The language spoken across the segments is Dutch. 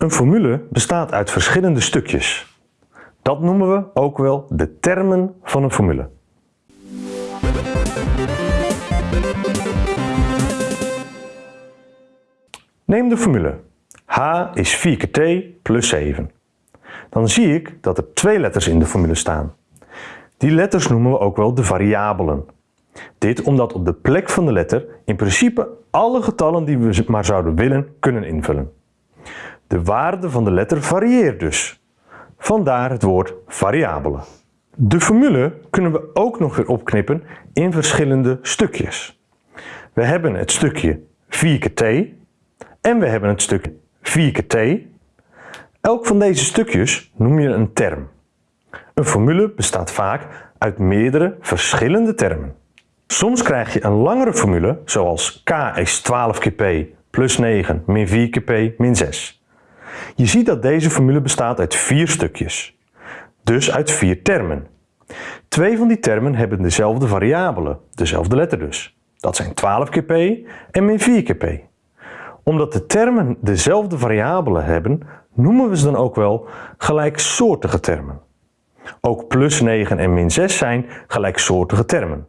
Een formule bestaat uit verschillende stukjes. Dat noemen we ook wel de termen van een formule. Neem de formule h is 4 keer t plus 7. Dan zie ik dat er twee letters in de formule staan. Die letters noemen we ook wel de variabelen. Dit omdat op de plek van de letter in principe alle getallen die we maar zouden willen kunnen invullen. De waarde van de letter varieert dus. Vandaar het woord variabelen. De formule kunnen we ook nog weer opknippen in verschillende stukjes. We hebben het stukje 4 keer t en we hebben het stukje 4 keer t. Elk van deze stukjes noem je een term. Een formule bestaat vaak uit meerdere verschillende termen. Soms krijg je een langere formule zoals k is 12 keer p plus 9 min 4 keer p min 6. Je ziet dat deze formule bestaat uit vier stukjes, dus uit vier termen. Twee van die termen hebben dezelfde variabelen, dezelfde letter dus. Dat zijn 12 keer p en min 4 keer p. Omdat de termen dezelfde variabelen hebben, noemen we ze dan ook wel gelijksoortige termen. Ook plus 9 en min 6 zijn gelijksoortige termen.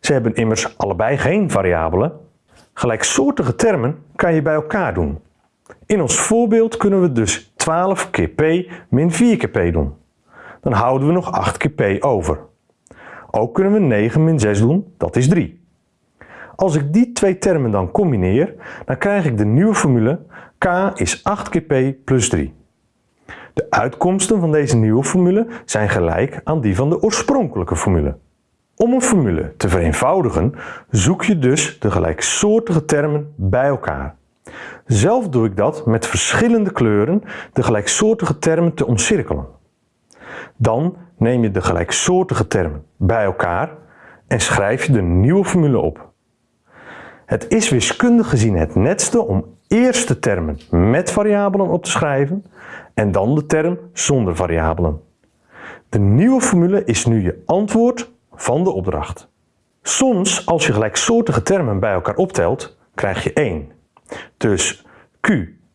Ze hebben immers allebei geen variabelen. Gelijksoortige termen kan je bij elkaar doen. In ons voorbeeld kunnen we dus 12 keer p min 4 keer p doen. Dan houden we nog 8 keer p over. Ook kunnen we 9 min 6 doen, dat is 3. Als ik die twee termen dan combineer, dan krijg ik de nieuwe formule k is 8 keer p plus 3. De uitkomsten van deze nieuwe formule zijn gelijk aan die van de oorspronkelijke formule. Om een formule te vereenvoudigen zoek je dus de gelijksoortige termen bij elkaar. Zelf doe ik dat met verschillende kleuren de gelijksoortige termen te omcirkelen. Dan neem je de gelijksoortige termen bij elkaar en schrijf je de nieuwe formule op. Het is wiskundig gezien het netste om eerst de termen met variabelen op te schrijven en dan de term zonder variabelen. De nieuwe formule is nu je antwoord van de opdracht. Soms, als je gelijksoortige termen bij elkaar optelt, krijg je 1. Dus q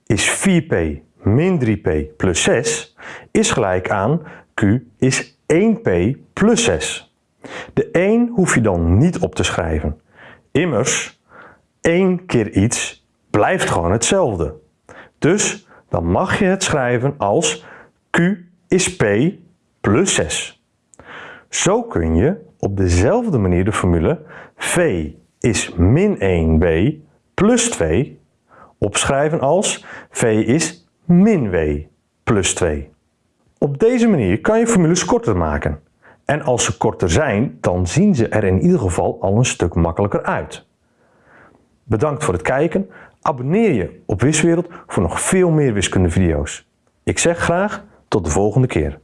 is 4p min 3p plus 6 is gelijk aan q is 1p plus 6. De 1 hoef je dan niet op te schrijven. Immers, 1 keer iets blijft gewoon hetzelfde. Dus dan mag je het schrijven als q is p plus 6. Zo kun je op dezelfde manier de formule v is min 1w plus 2 opschrijven als v is min w plus 2. Op deze manier kan je formules korter maken. En als ze korter zijn, dan zien ze er in ieder geval al een stuk makkelijker uit. Bedankt voor het kijken. Abonneer je op Wiswereld voor nog veel meer wiskundevideo's. Ik zeg graag tot de volgende keer.